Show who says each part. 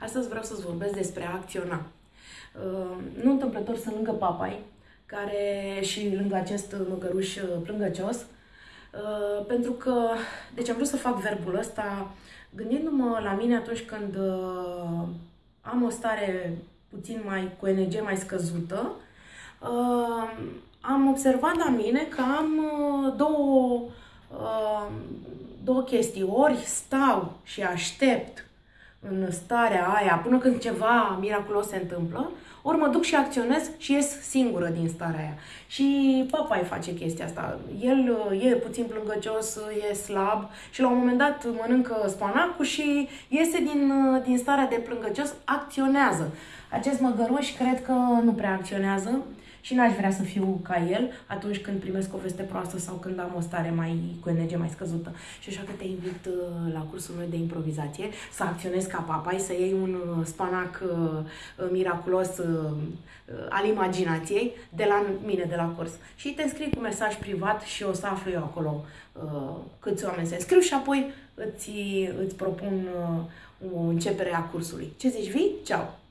Speaker 1: Astăzi vreau să-ți vorbesc despre a acționa. Uh, nu întâmplător sunt lângă papai, care și lângă acest măgăruș plângăcios, uh, pentru că, deci am vrut să fac verbul ăsta gândindu-mă la mine atunci când uh, am o stare puțin mai, cu energie mai scăzută, am observat la mine că am două, două chestii. Ori stau și aștept în starea aia până când ceva miraculos se întâmplă, ori mă duc și acționez și ies singură din starea aia. Și papa îi face chestia asta. El uh, e puțin plângăcios, e slab și la un moment dat mănâncă spanacul și iese din, uh, din starea de plângăcios, acționează. Acest măgăruș cred că nu prea acționează și n-aș vrea să fiu ca el atunci când primesc o veste proastă sau când am o stare mai cu energie mai scăzută. Și așa că te invit uh, la cursul meu de improvizație să acționezi ca papai, să iei un uh, spanac uh, miraculos al imaginației de la mine, de la curs. Și te înscrii cu mesaj privat și o să aflu eu acolo câți oameni se înscriu și apoi îți, îți propun o începere a cursului. Ce zici, vii? Ceau!